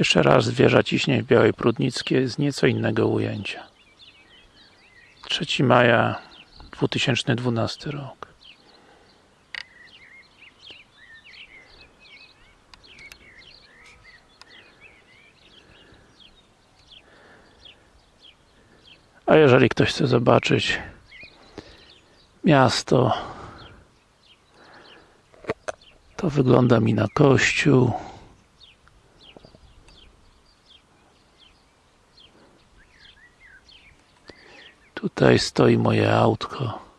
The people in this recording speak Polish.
Jeszcze raz wieża ciśnie w Białej Prudnickiej z nieco innego ujęcia. 3 maja 2012 rok. A jeżeli ktoś chce zobaczyć miasto to wygląda mi na kościół tutaj stoi moje autko